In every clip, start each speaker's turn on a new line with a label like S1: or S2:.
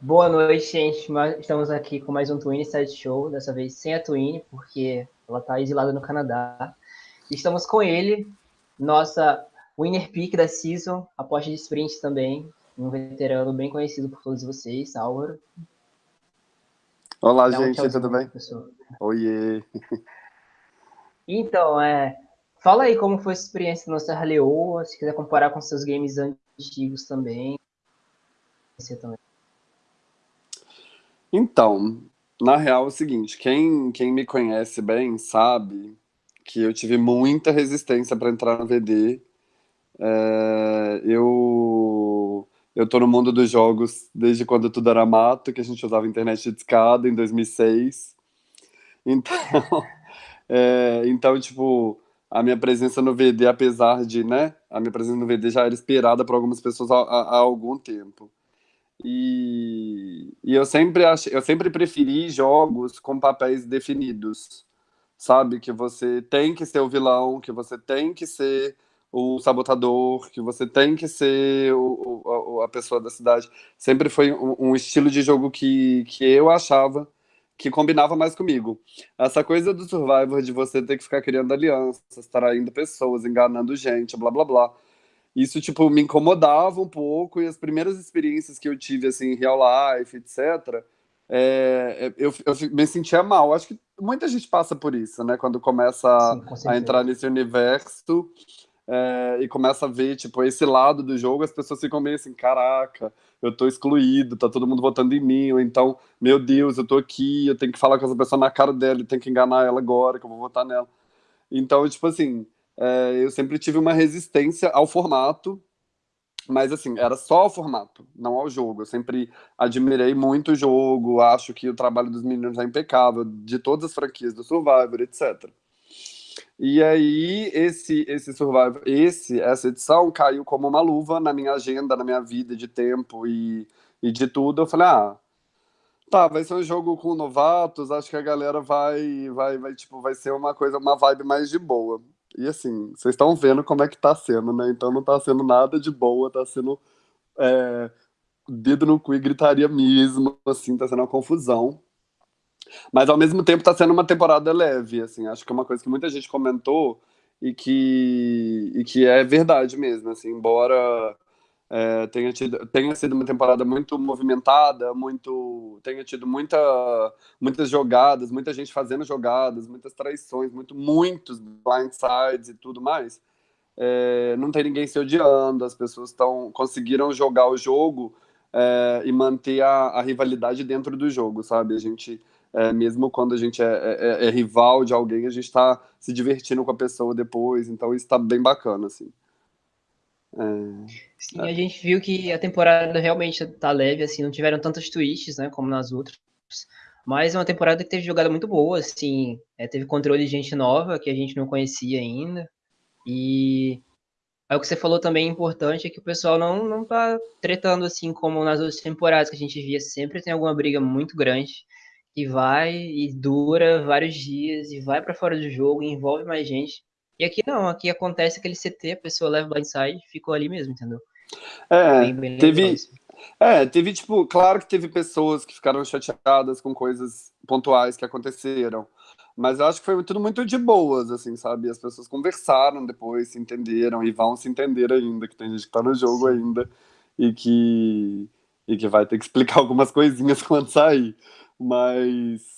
S1: Boa noite, gente. Estamos aqui com mais um Twin Side Show, dessa vez sem a Twin, porque ela está exilada no Canadá. Estamos com ele, nossa winner pick da season, aposta de sprint também, um veterano bem conhecido por todos vocês, Álvaro.
S2: Olá, gente, tudo bem? Pessoa. Oiê!
S1: Então, é, fala aí como foi a experiência no Serra Leoa, se quiser comparar com seus games antigos também. Você também.
S2: Então, na real é o seguinte, quem, quem me conhece bem sabe que eu tive muita resistência para entrar no VD. É, eu eu tô no mundo dos jogos desde quando tudo era mato, que a gente usava internet de escada em 2006. Então, é, então tipo, a minha presença no VD, apesar de, né, a minha presença no VD já era esperada por algumas pessoas há, há algum tempo. E, e eu sempre achei, eu sempre preferi jogos com papéis definidos, sabe? Que você tem que ser o vilão, que você tem que ser o sabotador, que você tem que ser o, o, a pessoa da cidade. Sempre foi um, um, estilo de jogo que, que eu achava que combinava mais comigo. Essa coisa do Survivor, de você ter que ficar criando alianças, traindo pessoas, enganando gente, blá blá blá isso, tipo, me incomodava um pouco, e as primeiras experiências que eu tive, assim, em real life, etc., é, eu, eu me sentia mal. Acho que muita gente passa por isso, né? Quando começa Sim, a entrar nesse universo é, e começa a ver, tipo, esse lado do jogo, as pessoas ficam meio assim, caraca, eu tô excluído, tá todo mundo votando em mim, ou então, meu Deus, eu tô aqui, eu tenho que falar com essa pessoa na cara dela, eu tenho que enganar ela agora, que eu vou votar nela. Então, tipo assim, é, eu sempre tive uma resistência ao formato, mas assim, era só ao formato, não ao jogo. Eu sempre admirei muito o jogo, acho que o trabalho dos meninos é impecável, de todas as franquias do Survivor, etc. E aí, esse, esse Survivor, esse, essa edição caiu como uma luva na minha agenda, na minha vida de tempo e, e de tudo. Eu falei, ah, tá, vai ser um jogo com novatos, acho que a galera vai, vai, vai, tipo, vai ser uma coisa, uma vibe mais de boa. E assim, vocês estão vendo como é que tá sendo, né? Então não tá sendo nada de boa, tá sendo é, dedo no cu e gritaria mesmo, assim, tá sendo uma confusão. Mas ao mesmo tempo tá sendo uma temporada leve, assim, acho que é uma coisa que muita gente comentou e que, e que é verdade mesmo, assim, embora é, tenha, tido, tenha sido uma temporada muito movimentada, muito tenha tido muita, muitas jogadas, muita gente fazendo jogadas, muitas traições, muito, muitos blindsides e tudo mais. É, não tem ninguém se odiando, as pessoas estão conseguiram jogar o jogo é, e manter a, a, rivalidade dentro do jogo, sabe? A gente, é, mesmo quando a gente é, é, é rival de alguém, a gente está se divertindo com a pessoa depois, então isso está bem bacana, assim.
S1: É, Sim, a gente viu que a temporada realmente tá leve, assim, não tiveram tantos twists, né, como nas outras. Mas é uma temporada que teve jogada muito boa, assim, é, teve controle de gente nova que a gente não conhecia ainda. E aí o que você falou também importante é que o pessoal não, não tá tretando assim como nas outras temporadas que a gente via, sempre tem alguma briga muito grande que vai e dura vários dias e vai para fora do jogo, e envolve mais gente. E aqui não, aqui acontece aquele CT, a pessoa leva blindside e ficou ali mesmo, entendeu?
S2: É, bem, bem teve, é, teve tipo, claro que teve pessoas que ficaram chateadas com coisas pontuais que aconteceram, mas eu acho que foi tudo muito de boas, assim, sabe? As pessoas conversaram depois, se entenderam e vão se entender ainda, que tem gente que tá no jogo Sim. ainda e que, e que vai ter que explicar algumas coisinhas quando sair, mas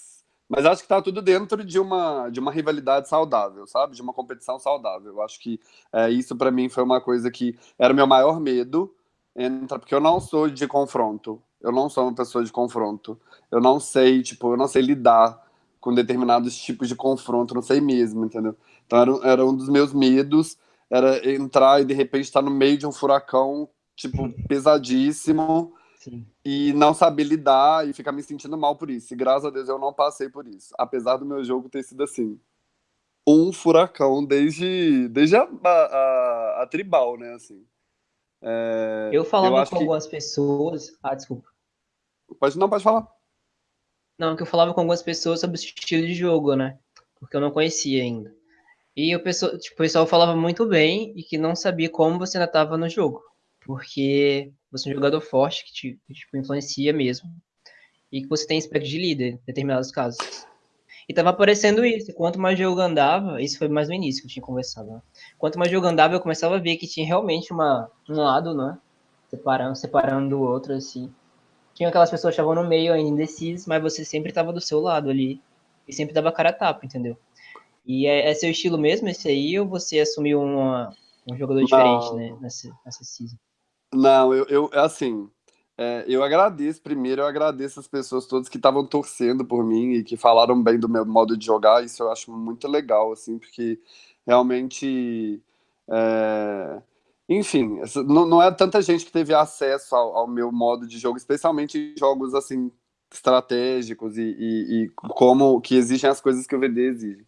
S2: mas acho que está tudo dentro de uma, de uma rivalidade saudável, sabe? De uma competição saudável. Eu acho que é, isso para mim foi uma coisa que era o meu maior medo, entra, porque eu não sou de confronto. Eu não sou uma pessoa de confronto. Eu não sei, tipo, eu não sei lidar com determinados tipos de confronto, não sei mesmo, entendeu? Então era, era um dos meus medos, era entrar e de repente estar no meio de um furacão, tipo, pesadíssimo, Sim. E não saber lidar e ficar me sentindo mal por isso. E graças a Deus eu não passei por isso. Apesar do meu jogo ter sido assim. Um furacão desde, desde a, a, a tribal, né? Assim.
S1: É, eu falava eu com que... algumas pessoas. Ah, desculpa.
S2: Pode, não, pode falar.
S1: Não, que eu falava com algumas pessoas sobre o estilo de jogo, né? Porque eu não conhecia ainda. E o pessoal, tipo, o pessoal falava muito bem e que não sabia como você ainda estava no jogo. Porque você é um jogador forte que te tipo, influencia mesmo. E que você tem aspecto de líder em determinados casos. E tava aparecendo isso. Quanto mais jogo andava, isso foi mais no início que eu tinha conversado. Né? Quanto mais jogo andava, eu começava a ver que tinha realmente uma, um lado, né? Separando, separando do outro, assim. Tinha aquelas pessoas que estavam no meio ainda indecisas, mas você sempre tava do seu lado ali. E sempre dava cara a tapa, entendeu? E é, é seu estilo mesmo esse aí, ou você assumiu uma, um jogador diferente, né? Nessa, nessa season?
S2: Não, eu, eu assim, é, eu agradeço, primeiro eu agradeço as pessoas todas que estavam torcendo por mim e que falaram bem do meu modo de jogar, isso eu acho muito legal, assim, porque realmente, é, enfim, não, não, é tanta gente que teve acesso ao, ao, meu modo de jogo, especialmente em jogos, assim, estratégicos e, e, e, como que exigem as coisas que o VD exige.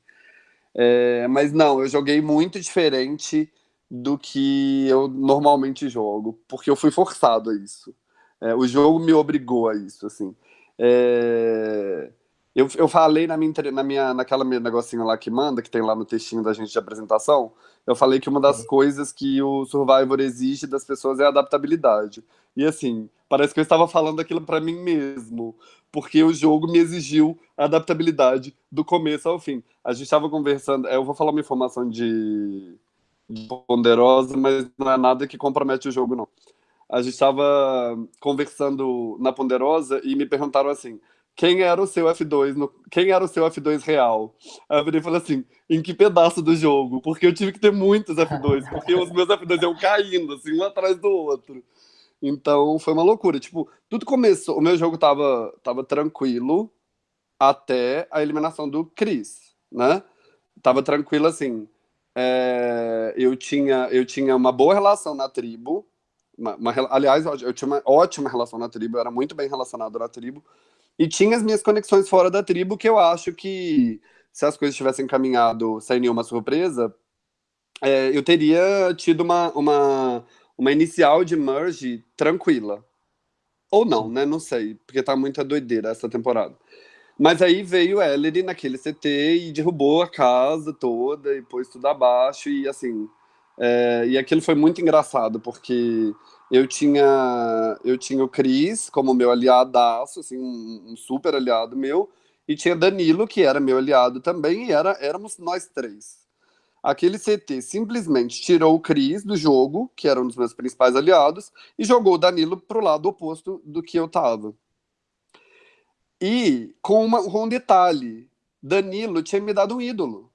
S2: É, mas não, eu joguei muito diferente do que eu normalmente jogo, porque eu fui forçado a isso. É, o jogo me obrigou a isso, assim. É... Eu, eu falei na minha, na minha, naquela negocinho lá que manda, que tem lá no textinho da gente de apresentação, eu falei que uma das uhum. coisas que o Survivor exige das pessoas é a adaptabilidade. E assim, parece que eu estava falando aquilo para mim mesmo, porque o jogo me exigiu adaptabilidade do começo ao fim. A gente estava conversando, eu vou falar uma informação de ponderosa, mas não é nada que compromete o jogo, não a gente estava conversando na Ponderosa e me perguntaram assim, quem era o seu F2, no, quem era o seu F2 real? Aí eu virei e falei assim, em que pedaço do jogo? Porque eu tive que ter muitos F2, porque os meus F2 iam caindo, assim, um atrás do outro. Então, foi uma loucura. Tipo, tudo começou, o meu jogo tava, tava tranquilo até a eliminação do Chris, né? Tava tranquilo, assim, é, eu, tinha, eu tinha uma boa relação na tribo, uma, uma, aliás, eu tinha uma ótima relação na tribo, eu era muito bem relacionado na tribo, e tinha as minhas conexões fora da tribo, que eu acho que se as coisas tivessem caminhado sem nenhuma surpresa, é, eu teria tido uma, uma, uma inicial de merge tranquila. Ou não, né? Não sei, porque tá muita doideira essa temporada. Mas aí veio Ellery naquele CT e derrubou a casa toda e pôs tudo abaixo e assim, é, e aquilo foi muito engraçado, porque eu tinha, eu tinha o Cris como meu aliadaço, assim, um, um, super aliado meu, e tinha Danilo, que era meu aliado também, e era, éramos nós três. Aquele CT simplesmente tirou o Cris do jogo, que era um dos meus principais aliados, e jogou o Danilo pro lado oposto do que eu tava. E com, uma, com um detalhe, Danilo tinha me dado um ídolo.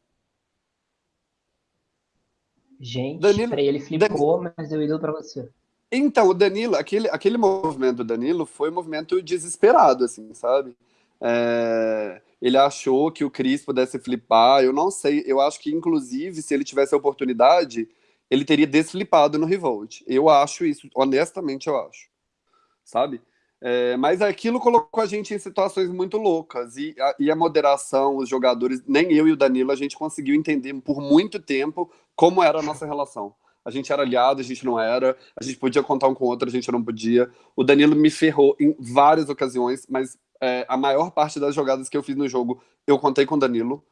S1: Gente, Danilo, peraí, ele flipou, Danilo, mas deu ídolo pra você.
S2: Então, o Danilo, aquele, aquele movimento do Danilo foi um movimento desesperado, assim, sabe? É, ele achou que o Cris pudesse flipar, eu não sei, eu acho que, inclusive, se ele tivesse a oportunidade, ele teria desflipado no Revolt. Eu acho isso, honestamente eu acho, sabe? É, mas aquilo colocou a gente em situações muito loucas, e a, e a moderação, os jogadores, nem eu e o Danilo, a gente conseguiu entender por muito tempo como era a nossa relação. A gente era aliado, a gente não era, a gente podia contar um com o outro, a gente não podia. O Danilo me ferrou em várias ocasiões, mas é, a maior parte das jogadas que eu fiz no jogo, eu contei com o Danilo,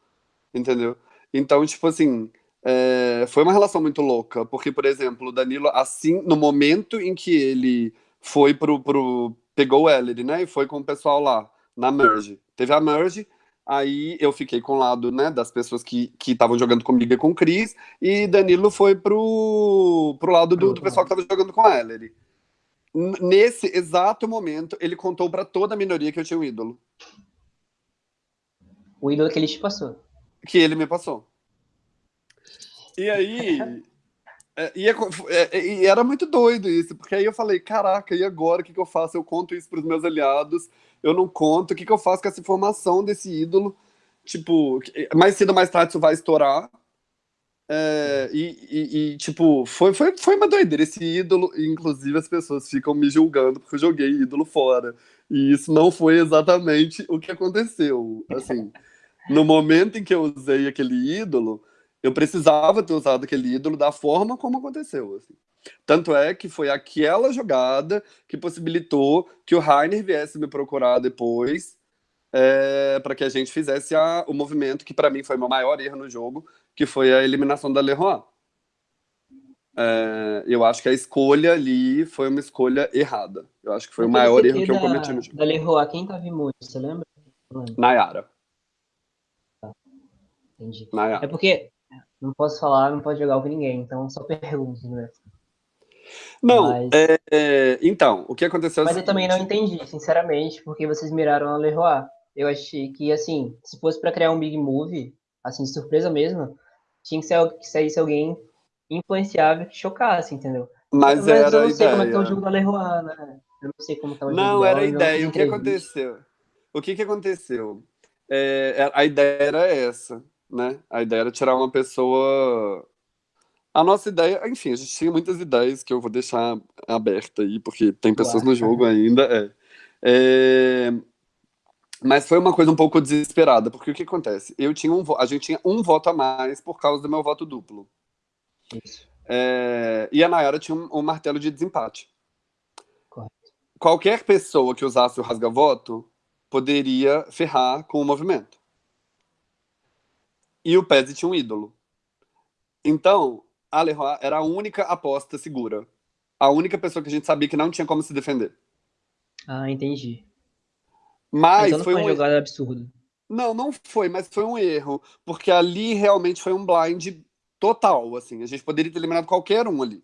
S2: entendeu? Então, tipo assim, é, foi uma relação muito louca, porque, por exemplo, o Danilo, assim, no momento em que ele foi pro, pro pegou o Ellery, né, e foi com o pessoal lá, na Merge. Teve a Merge, Aí eu fiquei com o lado né, das pessoas que estavam jogando comigo e com o Cris, e Danilo foi pro, pro lado do, do pessoal que estava jogando com a Ellery. Nesse exato momento, ele contou para toda a minoria que eu tinha um ídolo.
S1: O ídolo que ele te passou.
S2: Que ele me passou. E aí. é, é, é, e, era muito doido isso, porque aí eu falei: caraca, e agora o que, que eu faço? Eu conto isso para os meus aliados eu não conto, o que, que eu faço com essa informação desse ídolo? Tipo, mais cedo ou mais tarde isso vai estourar. É, e, e, e, tipo, foi, foi, foi uma doideira. Esse ídolo, inclusive as pessoas ficam me julgando porque eu joguei ídolo fora. E isso não foi exatamente o que aconteceu. Assim, no momento em que eu usei aquele ídolo, eu precisava ter usado aquele ídolo da forma como aconteceu. Assim. Tanto é que foi aquela jogada que possibilitou que o Rainer viesse me procurar depois é, para que a gente fizesse a, o movimento que para mim foi o meu maior erro no jogo, que foi a eliminação da Leroy. é, eu acho que a escolha ali foi uma escolha errada. Eu acho que foi o maior erro que eu cometi no
S1: jogo. Da Leroy, quem tava muito, você lembra?
S2: Nayara.
S1: Tá. Entendi. Nayara. É porque não posso falar, não pode jogar com ninguém, então só pergunto, né?
S2: Não, Mas... é, é, então, o que aconteceu...
S1: É Mas eu também não entendi, sinceramente, porque vocês miraram a Leroy. Eu achei que, assim, se fosse para criar um big move, assim, de surpresa mesmo, tinha que, ser, que saísse alguém influenciável que chocasse, entendeu?
S2: Mas, Mas era eu
S1: não sei
S2: ideia.
S1: como é que tá o jogo da Leroy, né? Eu não sei como tá o jogo
S2: Não, era a ideia. O que aconteceu? O que, que aconteceu? É, a ideia era essa, né? A ideia era tirar uma pessoa... A nossa ideia, enfim, a gente tinha muitas ideias que eu vou deixar aberta aí, porque tem pessoas Uau. no jogo ainda. É. é. Mas foi uma coisa um pouco desesperada, porque o que acontece? Eu tinha um, a gente tinha um voto a mais por causa do meu voto duplo.
S1: Isso.
S2: É, e a Nayara tinha um, um martelo de desempate. Qualquer pessoa que usasse o rasga-voto poderia ferrar com o movimento. E o Pezzi tinha um ídolo. Então, a Leroy era a única aposta segura. A única pessoa que a gente sabia que não tinha como se defender.
S1: Ah, entendi.
S2: Mas
S1: então não
S2: foi,
S1: foi um... jogada absurda.
S2: Não, não foi, mas foi um erro. Porque ali realmente foi um blind total, assim. A gente poderia ter eliminado qualquer um ali.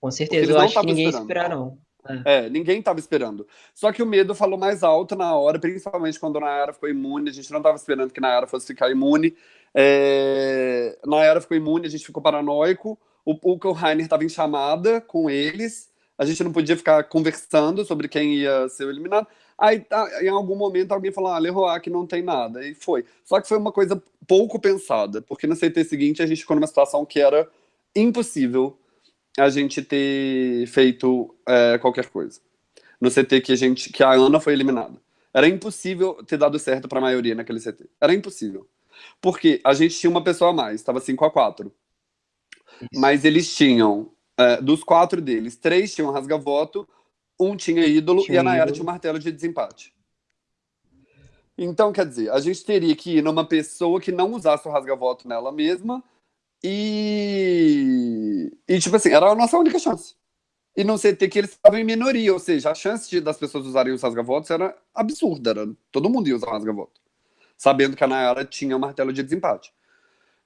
S1: Com certeza, eu acho que ninguém esperaram.
S2: É. é, ninguém estava esperando. Só que o medo falou mais alto na hora, principalmente quando a Nayara ficou imune. A gente não estava esperando que a Nayara fosse ficar imune. É... Nayara ficou imune, a gente ficou paranoico. O, Rainer estava em chamada com eles. A gente não podia ficar conversando sobre quem ia ser eliminado. Aí, tá, em algum momento, alguém falou, ah, Leroy, que não tem nada. E foi. Só que foi uma coisa pouco pensada, porque no CT seguinte a gente ficou numa situação que era impossível a gente ter feito é, qualquer coisa. No CT que a, gente, que a Ana foi eliminada. Era impossível ter dado certo para a maioria naquele CT. Era impossível. Porque a gente tinha uma pessoa a mais, estava 5 a 4 Mas eles tinham, é, dos quatro deles, três tinham rasga-voto, um tinha ídolo tinha e a Nayara tinha um martelo de desempate. Então, quer dizer, a gente teria que ir numa pessoa que não usasse o rasga-voto nela mesma e... E, tipo assim, era a nossa única chance. E não CT que eles estavam em minoria, ou seja, a chance de, das pessoas usarem os rasga-votos era absurda, era, todo mundo ia usar o rasga-voto, sabendo que a Nayara tinha o um martelo de desempate.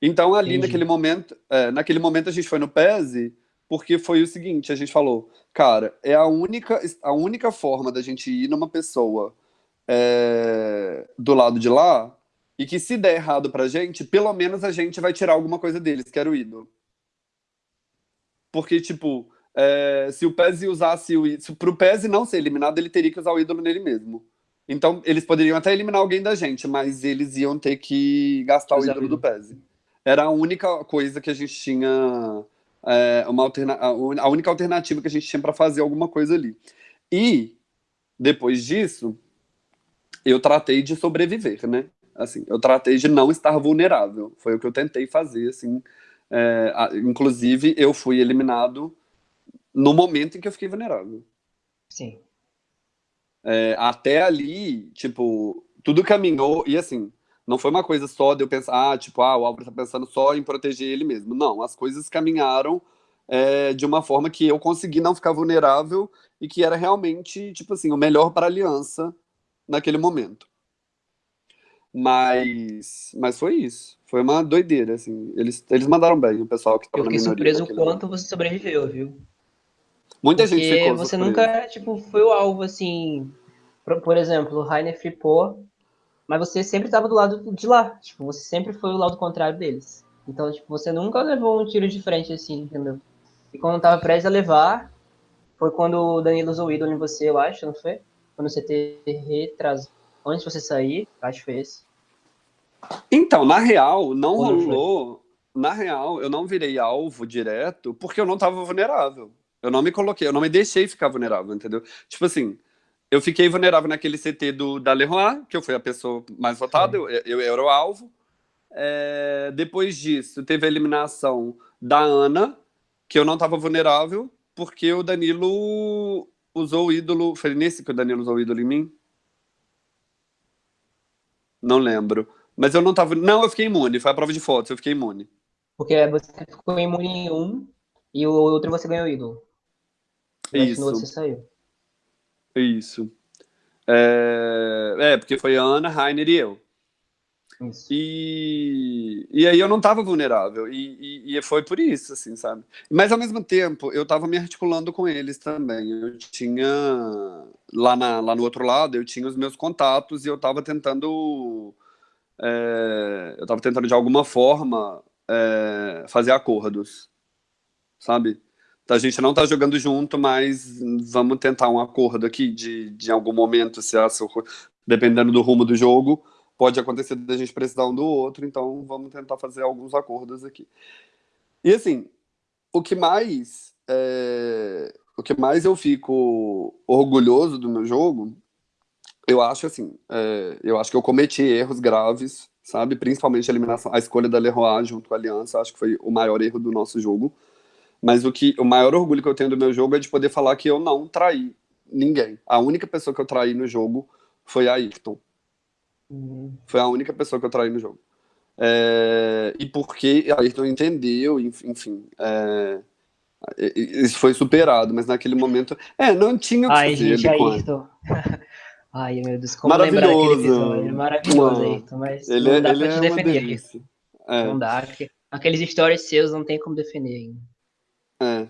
S2: Então, ali Entendi. naquele momento, é, naquele momento a gente foi no PESE, porque foi o seguinte, a gente falou, cara, é a única, a única forma da gente ir numa pessoa é, do lado de lá, e que se der errado pra gente, pelo menos a gente vai tirar alguma coisa deles, que era o ídolo. Porque, tipo, é, se o Pez usasse o ídolo, pro Pez não ser eliminado, ele teria que usar o ídolo nele mesmo. Então, eles poderiam até eliminar alguém da gente, mas eles iam ter que gastar o ídolo do Pez. Era a única coisa que a gente tinha, é, uma alterna a única alternativa que a gente tinha para fazer alguma coisa ali. E, depois disso, eu tratei de sobreviver, né? Assim, eu tratei de não estar vulnerável. Foi o que eu tentei fazer, assim. É, inclusive, eu fui eliminado no momento em que eu fiquei vulnerável.
S1: Sim.
S2: É, até ali, tipo, tudo caminhou, e assim, não foi uma coisa só de eu pensar, ah, tipo, ah, o Álvaro tá pensando só em proteger ele mesmo. Não, as coisas caminharam é, de uma forma que eu consegui não ficar vulnerável e que era realmente, tipo assim, o melhor para a aliança naquele momento. Mas, mas foi isso. Foi uma doideira, assim. Eles, eles mandaram bem, o pessoal que
S1: estava na minoria. Eu fiquei surpreso o quanto momento. você sobreviveu, viu?
S2: Muita Porque gente ficou
S1: você nunca, tipo, foi o alvo, assim... Por, exemplo, o Rainer flipou, mas você sempre estava do lado de lá. Tipo, você sempre foi o lado contrário deles. Então, tipo, você nunca levou um tiro de frente, assim, entendeu? E quando tava prestes a levar, foi quando o Danilo usou o ídolo em você, eu acho, não foi? quando você ter retrasado, antes de você sair, acho que foi esse.
S2: Então, na real, não rolou. Na real, eu não virei alvo direto porque eu não tava vulnerável. Eu não me coloquei, eu não me deixei ficar vulnerável, entendeu? Tipo assim, eu fiquei vulnerável naquele CT do, da Leroy, que eu fui a pessoa mais votada, eu, eu, era o alvo. É, depois disso, teve a eliminação da Ana, que eu não estava vulnerável, porque o Danilo usou o ídolo. Foi nesse que o Danilo usou o ídolo em mim? Não lembro. Mas eu não tava. Não, eu fiquei imune. Foi a prova de fotos, eu fiquei imune.
S1: Porque você ficou imune em um, e o outro você ganhou o ídolo.
S2: Isso.
S1: Você saiu.
S2: Isso. É... é, porque foi a Ana, Rainer e eu.
S1: Isso.
S2: E, e aí eu não estava vulnerável, e, e, e, foi por isso, assim, sabe? Mas ao mesmo tempo, eu estava me articulando com eles também. Eu tinha, lá, na, lá no outro lado, eu tinha os meus contatos e eu estava tentando, é, eu estava tentando de alguma forma é, fazer acordos, sabe? A gente não está jogando junto, mas vamos tentar um acordo aqui de, de algum momento, se essa, dependendo do rumo do jogo, pode acontecer da gente precisar um do outro, então vamos tentar fazer alguns acordos aqui. E assim, o que mais é, o que mais eu fico orgulhoso do meu jogo, eu acho assim, é, eu acho que eu cometi erros graves, sabe? Principalmente a eliminação, a escolha da Leroy junto com a Aliança, acho que foi o maior erro do nosso jogo. Mas o que o maior orgulho que eu tenho do meu jogo é de poder falar que eu não traí ninguém. A única pessoa que eu traí no jogo foi a Ayrton. Foi a única pessoa que eu traí no jogo. É, e porque a Ayrton entendeu, enfim. É, isso foi superado, mas naquele momento. É, não tinha o
S1: que Ai, fazer. Gente, Ayrton. Ai, meu Deus, como lembrar aquele episódio? Maravilhoso, Ayrton, mas ele, não é- dá ele pra te é defender. É. Não dá. Aqueles stories seus não tem como defender ainda.
S2: É.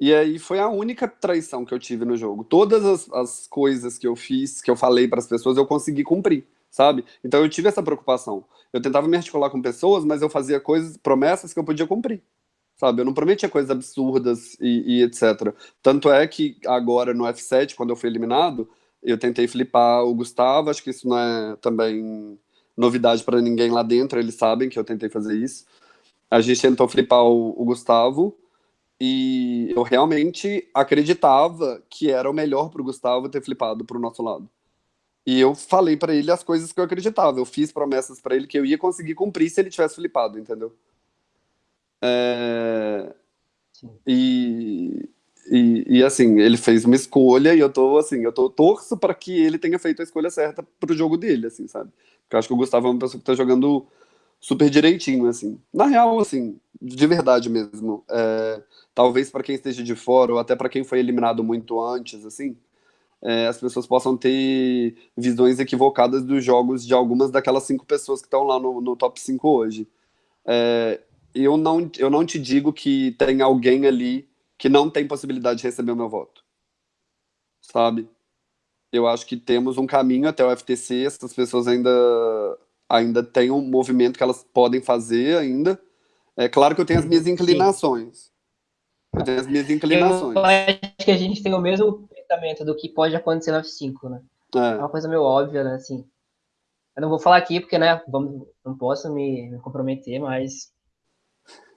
S2: E aí foi a única traição que eu tive no jogo. Todas as, as coisas que eu fiz, que eu falei para as pessoas, eu consegui cumprir sabe? Então eu tive essa preocupação. Eu tentava me articular com pessoas, mas eu fazia coisas, promessas que eu podia cumprir, sabe? Eu não prometia coisas absurdas e, e etc. Tanto é que agora no F7, quando eu fui eliminado, eu tentei flipar o Gustavo, acho que isso não é também novidade para ninguém lá dentro, eles sabem que eu tentei fazer isso. A gente tentou flipar o, o Gustavo, e eu realmente acreditava que era o melhor para o Gustavo ter flipado para o nosso lado. E eu falei para ele as coisas que eu acreditava. Eu fiz promessas para ele que eu ia conseguir cumprir se ele tivesse flipado, entendeu? É... E, e, e, assim, ele fez uma escolha e eu tô assim, eu tô torço para que ele tenha feito a escolha certa pro jogo dele, assim, sabe? Porque eu acho que o Gustavo é uma pessoa que tá jogando super direitinho, assim. Na real, assim, de verdade mesmo. É... Talvez para quem esteja de fora ou até para quem foi eliminado muito antes, assim, é, as pessoas possam ter visões equivocadas dos jogos de algumas daquelas cinco pessoas que estão lá no, no top 5 hoje. É, eu, não, eu não te digo que tem alguém ali que não tem possibilidade de receber o meu voto. Sabe? Eu acho que temos um caminho até o FTC, essas pessoas ainda, ainda têm um movimento que elas podem fazer ainda. É claro que eu tenho as minhas inclinações. Eu tenho as minhas inclinações.
S1: Eu acho que a gente tem o mesmo pensamento do que pode acontecer no F5, né? É. é uma coisa meio óbvia, né? Assim, eu não vou falar aqui porque, né, vamos, não posso me, me comprometer, mas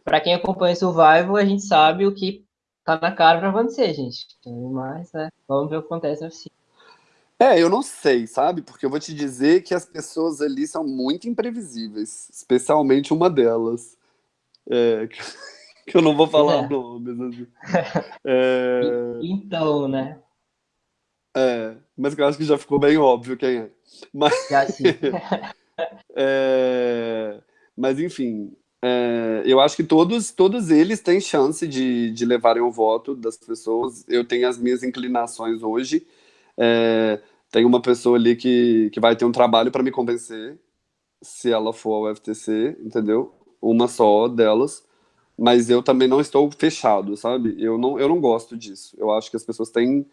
S1: para quem acompanha o Survival, a gente sabe o que tá na cara para acontecer, gente. Mas, né, vamos ver o que acontece no F5.
S2: É, eu não sei, sabe? Porque eu vou te dizer que as pessoas ali são muito imprevisíveis, especialmente uma delas. É, que eu não vou falar é. nomes. Assim.
S1: É... Então, né?
S2: É, mas eu acho que já ficou bem óbvio quem é. Mas,
S1: já sim.
S2: é, mas enfim, é, eu acho que todos, todos eles têm chance de, de levarem o voto das pessoas. Eu tenho as minhas inclinações hoje. É, tem uma pessoa ali que, que vai ter um trabalho para me convencer, se ela for ao FTC, entendeu? Uma só delas. Mas eu também não estou fechado, sabe? Eu não, eu não gosto disso. Eu acho que as pessoas têm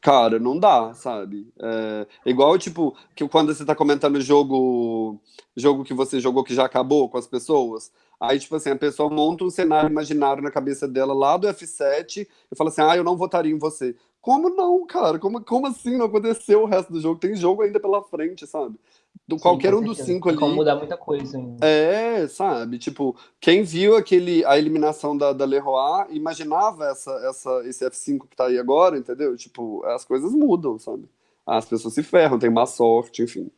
S2: Cara, não dá, sabe? É, igual, tipo, que quando você tá comentando jogo, jogo que você jogou que já acabou com as pessoas, aí, tipo assim, a pessoa monta um cenário imaginário na cabeça dela lá do F7 e fala assim, ah, eu não votaria em você. Como não, cara? Como, como assim não aconteceu o resto do jogo? Tem jogo ainda pela frente, sabe? do, Sim, qualquer um dos cinco ali.
S1: Como mudar muita coisa ainda.
S2: É, sabe? Tipo, quem viu aquele, a eliminação da, da Leroy imaginava essa, essa, esse F5 que tá aí agora, entendeu? Tipo, as coisas mudam, sabe? As pessoas se ferram, tem má sorte, enfim.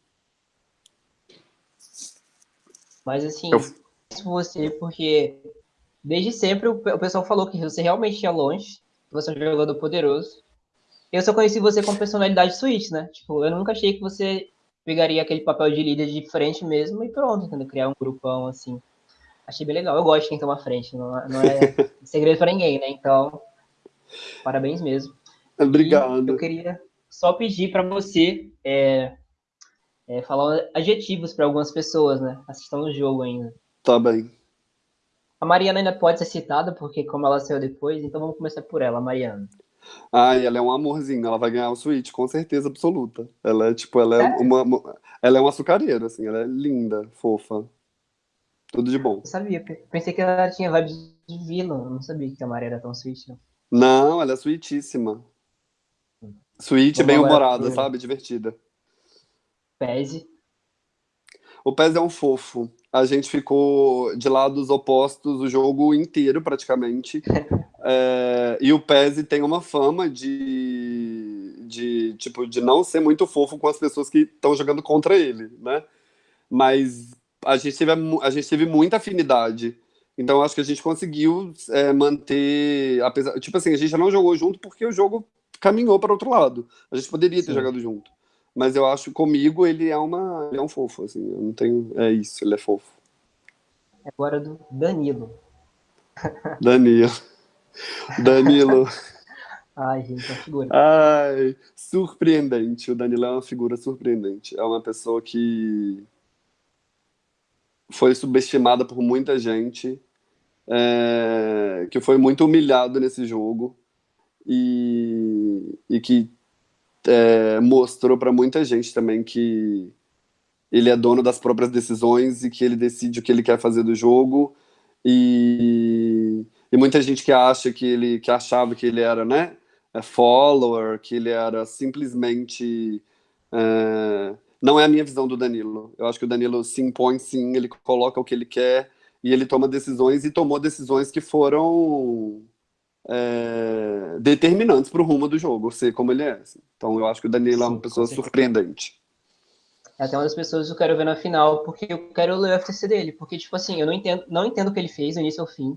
S1: Mas assim, eu... você, porque desde sempre o, o pessoal falou que você realmente ia longe, você é um jogador poderoso. Eu só conheci você com personalidade Switch, né? Tipo, eu nunca achei que você pegaria aquele papel de líder de frente mesmo e pronto, entendeu? Criar um grupão assim. achei bem legal. Eu gosto de quem toma frente, não, não é segredo para ninguém, né? Então, parabéns mesmo.
S2: Obrigado.
S1: E eu queria só pedir para você é, é, falar adjetivos para algumas pessoas, né? Assistam no jogo ainda.
S2: Tá bem.
S1: A Mariana ainda pode ser citada, porque como ela saiu depois, então vamos começar por ela, Mariana.
S2: Ah, ela é um amorzinho, ela vai ganhar o Switch, com certeza absoluta. Ela é, tipo, ela é? Uma, uma, ela é uma açucareira, assim, ela é linda, fofa. Tudo de bom. Eu
S1: sabia, pensei que ela tinha vibes de vilã, não sabia que a Maria era tão sweet, não.
S2: Não, ela é sweetíssima. Sweet, bem humorada, sabe? Divertida.
S1: Pese.
S2: O Pez é um fofo. A gente ficou de lados opostos o jogo inteiro, praticamente. é, e o Pez tem uma fama de, de, tipo, de não ser muito fofo com as pessoas que estão jogando contra ele, né? Mas a gente teve, a gente teve muita afinidade. Então, acho que a gente conseguiu é, manter. Apesar, tipo assim, a gente já não jogou junto porque o jogo caminhou para outro lado. A gente poderia ter Sim. jogado junto. Mas eu acho que comigo ele é, uma, ele é um fofo, assim. Eu não tenho. É isso, ele é fofo.
S1: Agora do Danilo.
S2: Danilo. Danilo.
S1: Ai, gente, é uma figura.
S2: Ai, surpreendente. O Danilo é uma figura surpreendente. É uma pessoa que foi subestimada por muita gente, é, que foi muito humilhado nesse jogo e, e que é, mostrou para muita gente também que ele é dono das próprias decisões e que ele decide o que ele quer fazer do jogo e, e muita gente que acha que ele que achava que ele era né é follower que ele era simplesmente é, não é a minha visão do Danilo. Eu acho que o Danilo se impõe sim, ele coloca o que ele quer e ele toma decisões e tomou decisões que foram é, determinantes para o rumo do jogo, ser como ele é. Assim. Então eu acho que o Danilo é uma pessoa surpreendente.
S1: É até uma das pessoas que eu quero ver na final, porque eu quero ler o FTC dele, porque, tipo assim, eu não entendo, não entendo o que ele fez do início ao fim.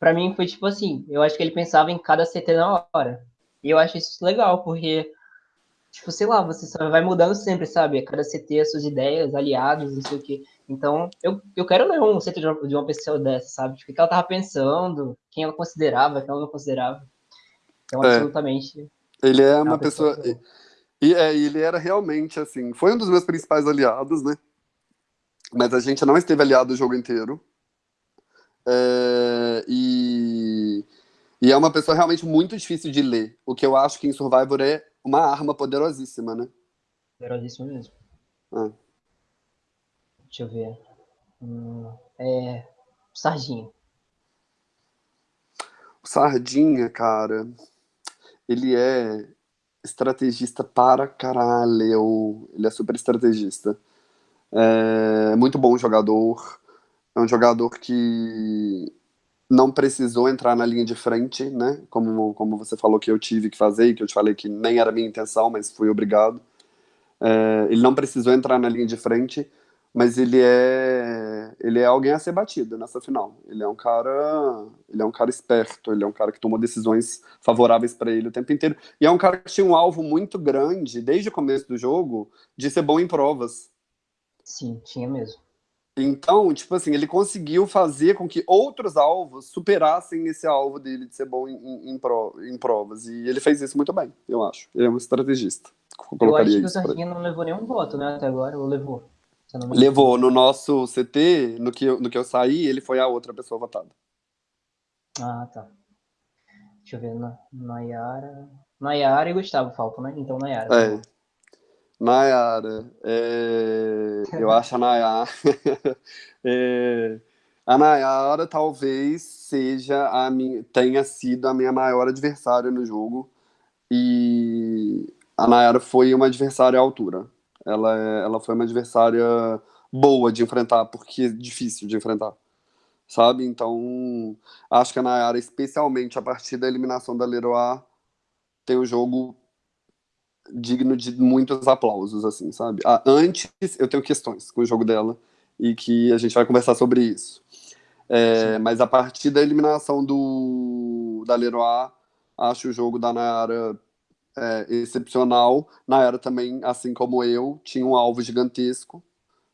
S1: Para mim foi tipo assim, eu acho que ele pensava em cada CT na hora. E eu acho isso legal, porque tipo, sei lá, você só vai mudando sempre, sabe? Cada CT as suas ideias, aliados, não sei o quê. Então, eu, eu quero ler um CT de uma, de uma pessoa dessa, sabe? Tipo, o que ela tava pensando, quem ela considerava, quem ela não considerava. Então, é. absolutamente.
S2: Ele é uma, uma pessoa. pessoa e é, ele era realmente, assim, foi um dos meus principais aliados, né? Mas a gente não esteve aliado o jogo inteiro. É, e, e é uma pessoa realmente muito difícil de ler. O que eu acho que em Survivor é uma arma poderosíssima, né?
S1: Poderosíssima mesmo. Ah. Deixa eu ver. Hum, é. Sardinha.
S2: O Sardinha, cara, ele é estrategista para caralho. Ele é super estrategista. É muito bom jogador. É um jogador que não precisou entrar na linha de frente, né? Como, como você falou que eu tive que fazer e que eu te falei que nem era minha intenção, mas fui obrigado. É, ele não precisou entrar na linha de frente, mas ele é ele é alguém a ser batido nessa final. Ele é um cara ele é um cara esperto, ele é um cara que tomou decisões favoráveis para ele o tempo inteiro. E é um cara que tinha um alvo muito grande desde o começo do jogo de ser bom em provas.
S1: Sim, tinha mesmo.
S2: Então, tipo assim, ele conseguiu fazer com que outros alvos superassem esse alvo dele de ser bom em, em, pro, em provas. E ele fez isso muito bem, eu acho. Ele é um estrategista.
S1: Eu acho que o Sardinha não levou nenhum voto, né, até agora, ou levou?
S2: Levou. No nosso CT, no que, eu, no que eu saí, ele foi a outra pessoa votada.
S1: Ah, tá. Deixa eu ver, Nayara... Nayara e Gustavo faltam, né? Então, Nayara.
S2: É. Nayara, é, eu acho a Nayara. é, a Nayara talvez seja a minha, tenha sido a minha maior adversária no jogo. E a Nayara foi uma adversária à altura. Ela, é, ela foi uma adversária boa de enfrentar, porque é difícil de enfrentar. Sabe? Então, acho que a Nayara, especialmente a partir da eliminação da Leroy, tem o jogo digno de muitos aplausos, assim, sabe? Ah, antes, eu tenho questões com o jogo dela e que a gente vai conversar sobre isso. É, mas a partir da eliminação do da Leroy, acho o jogo da Nayara é, excepcional. Nayara também, assim como eu, tinha um alvo gigantesco,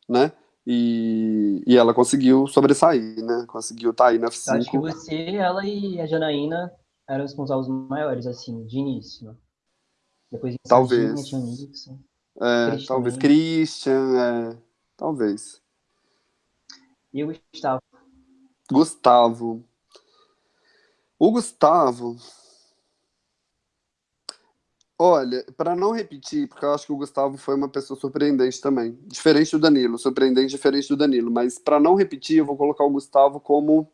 S2: né? E, e ela conseguiu sobressair, né? Conseguiu estar tá aí na
S1: F5. Acho que você, ela e a Janaína eram os responsáveis maiores, assim, de início, né? Depois
S2: talvez. Nixon. É, Christian talvez. Christian, é, talvez.
S1: E o Gustavo?
S2: Gustavo. O Gustavo. Olha, para não repetir, porque eu acho que o Gustavo foi uma pessoa surpreendente também. Diferente do Danilo, surpreendente, diferente do Danilo. Mas para não repetir, eu vou colocar o Gustavo como.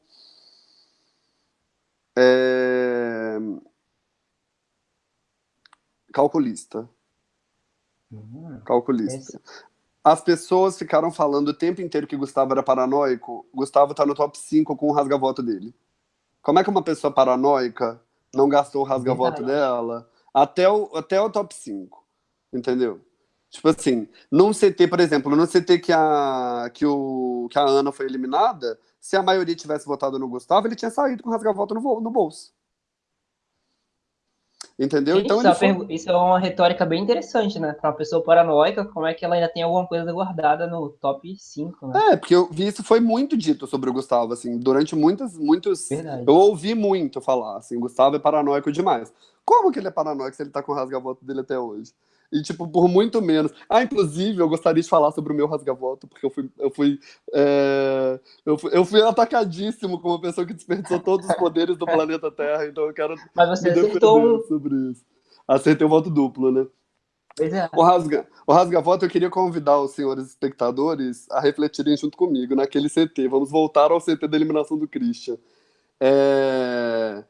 S2: É... Calculista. Uhum. Calculista. As pessoas ficaram falando o tempo inteiro que Gustavo era paranoico. Gustavo tá no top 5 com o rasga-voto dele. Como é que uma pessoa paranoica não gastou o rasga-voto dela até o, até o top 5? Entendeu? Tipo assim, num CT, por exemplo, no CT que a, que, o, que a Ana foi eliminada, se a maioria tivesse votado no Gustavo, ele tinha saído com o rasga-voto no, no bolso. Entendeu?
S1: Gente, então isso, é foi... isso é uma retórica bem interessante, né? Para uma pessoa paranoica, como é que ela ainda tem alguma coisa guardada no top 5, né?
S2: É, porque eu vi isso foi muito dito sobre o Gustavo, assim, durante muitas, muitos. Verdade. Eu ouvi muito falar, assim, Gustavo é paranoico demais. Como que ele é paranoico se ele tá com o rasga-voto dele até hoje? E, tipo, por muito menos. Ah, inclusive, eu gostaria de falar sobre o meu rasga-voto, porque eu fui. Eu fui, é... eu fui, eu fui atacadíssimo como uma pessoa que desperdiçou todos os poderes do planeta Terra, então eu quero.
S1: Mas você acertou.
S2: Sobre isso. Acertei o voto duplo, né?
S1: Pois é.
S2: O rasga, o rasga voto eu queria convidar os senhores espectadores a refletirem junto comigo naquele CT. Vamos voltar ao CT da eliminação do Christian. É...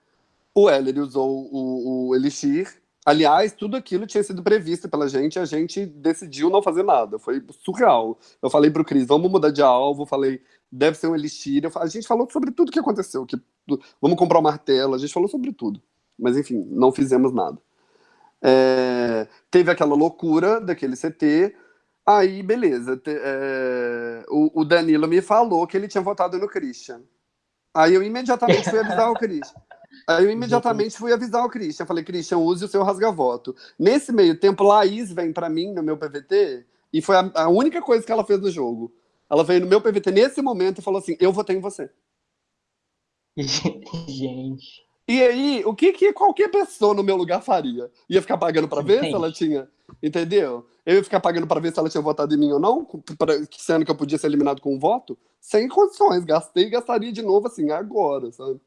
S2: O Heller usou o, o Elixir Aliás, tudo aquilo tinha sido previsto pela gente e a gente decidiu não fazer nada. Foi surreal. Eu falei pro Cris, vamos mudar de alvo. Falei, deve ser um elixir. a gente falou sobre tudo que aconteceu. Que, vamos comprar um martelo. A gente falou sobre tudo. Mas, enfim, não fizemos nada. É, teve aquela loucura daquele CT. Aí, beleza. Te, é, o, o Danilo me falou que ele tinha votado no Christian. Aí eu imediatamente fui avisar o Christian. Aí eu imediatamente fui avisar o Christian. Falei, Christian, use o seu rasga-voto. Nesse meio tempo, Laís vem para mim no meu PVT e foi a, a, única coisa que ela fez no jogo. Ela veio no meu PVT nesse momento e falou assim: Eu votei em você.
S1: Gente.
S2: E aí, o que, que qualquer pessoa no meu lugar faria? Ia ficar pagando para ver se ela tinha. Entendeu? Eu ia ficar pagando para ver se ela tinha votado em mim ou não, pra, sendo que eu podia ser eliminado com um voto, sem condições. Gastei e gastaria de novo assim, agora, sabe?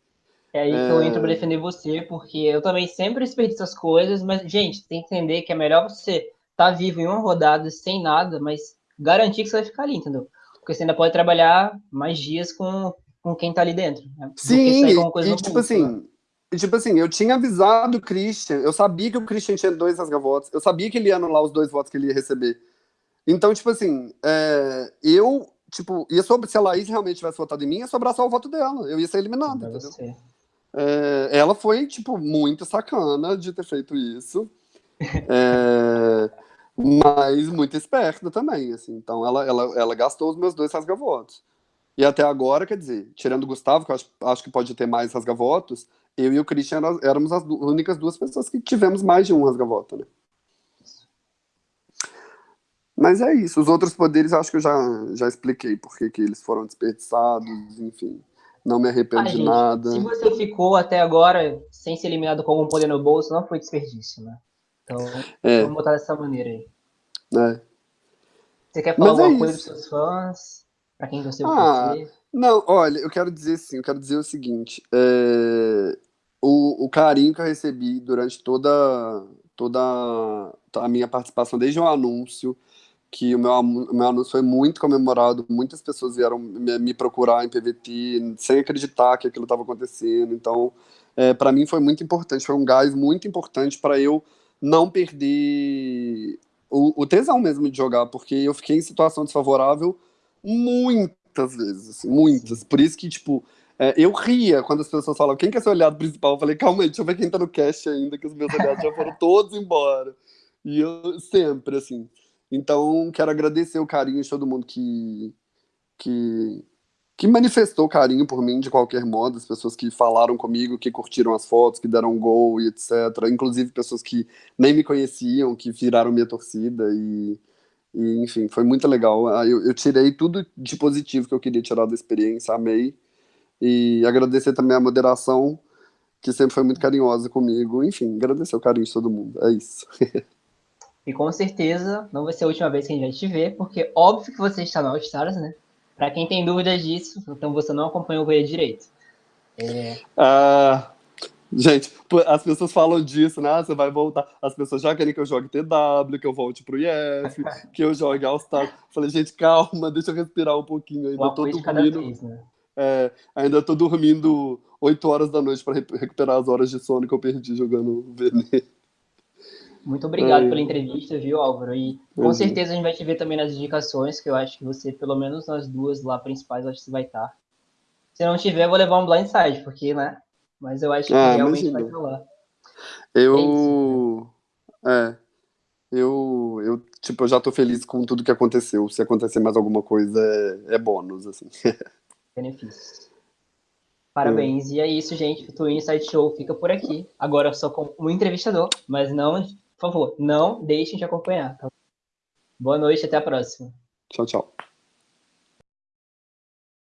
S1: É aí que eu entro pra é. defender você, porque eu também sempre desperdiço as coisas, mas, gente, tem que entender que é melhor você estar tá vivo em uma rodada sem nada, mas garantir que você vai ficar ali, entendeu? Porque você ainda pode trabalhar mais dias com, com quem tá ali dentro.
S2: Né? Sim, e, tipo assim, né? tipo assim, eu tinha avisado o Christian, eu sabia que o Christian tinha dois rasga-votos, eu sabia que ele ia anular os dois votos que ele ia receber. Então, tipo assim, é, eu, tipo, ia sobre, se a Laís realmente tivesse votado em mim, ia sobrar só o voto dela, eu ia ser eliminado, entendeu? Você. É, ela foi, tipo, muito sacana de ter feito isso. É, mas muito esperta também, assim. Então ela, ela, ela gastou os meus dois rasgavotos. E até agora, quer dizer, tirando o Gustavo, que eu acho, acho que pode ter mais rasgavotos, eu e o Christian éramos as únicas duas pessoas que tivemos mais de um rasgavoto, né? Mas é isso. Os outros poderes acho que eu já, já expliquei por que eles foram desperdiçados, enfim não me arrependo ah, de gente, nada.
S1: Se você ficou até agora sem ser eliminado com algum poder no bolso, não foi desperdício, né? Então, é. vamos botar dessa maneira aí.
S2: É.
S1: Você quer falar Mas é alguma é coisa para seus fãs? Para quem você ah, você?
S2: Não, olha, eu quero dizer sim, eu quero dizer o seguinte. É, o, o carinho que eu recebi durante toda, toda a minha participação, desde o anúncio, que o meu, meu anúncio foi muito comemorado, muitas pessoas vieram me, me procurar em PVT sem acreditar que aquilo estava acontecendo. Então, é, para mim foi muito importante, foi um gás muito importante para eu não perder o, o, tesão mesmo de jogar, porque eu fiquei em situação desfavorável muitas vezes, assim, muitas. Por isso que, tipo, é, eu ria quando as pessoas falavam, quem que é seu aliado principal? Eu falei, calma aí, deixa eu ver quem tá no cast ainda, que os meus aliados já foram todos embora. E eu sempre, assim, então, quero agradecer o carinho de todo mundo que, que, que manifestou carinho por mim de qualquer modo, as pessoas que falaram comigo, que curtiram as fotos, que deram um gol e etc. Inclusive pessoas que nem me conheciam, que viraram minha torcida e, E, enfim, foi muito legal. Ah, eu, eu tirei tudo de positivo que eu queria tirar da experiência, amei. E agradecer também a moderação, que sempre foi muito carinhosa comigo. Enfim, agradecer o carinho de todo mundo. É isso.
S1: E com certeza não vai ser a última vez que a gente vai te ver, porque óbvio que você está no All Stars, né? Para quem tem dúvidas disso, então você não acompanhou o Goiânia direito.
S2: É... Ah, gente, as pessoas falam disso, né? Ah, você vai voltar. As pessoas já querem que eu jogue TW, que eu volte pro IF, que eu jogue All Stars. Falei, gente, calma, deixa eu respirar um pouquinho. Ainda tô dormindo. Vez, né? é, ainda tô dormindo 8 horas da noite para recuperar as horas de sono que eu perdi jogando VN.
S1: Muito obrigado é. pela entrevista, viu, Álvaro? E com uhum. certeza a gente vai te ver também nas indicações, que eu acho que você, pelo menos nas duas lá principais, acho que você vai estar. Se não tiver, eu vou levar um blindside, porque, né? Mas eu acho que ah, realmente imagina. vai estar lá.
S2: Eu. É, é. Eu, eu, tipo, eu já tô feliz com tudo que aconteceu. Se acontecer mais alguma coisa, é, é bônus, assim.
S1: Benefícios. Parabéns. É. E é isso, gente. O Twin Inside Show fica por aqui. Agora só com um entrevistador, mas não por favor, não deixem de acompanhar. Tá? Boa noite, até a próxima.
S2: Tchau, tchau.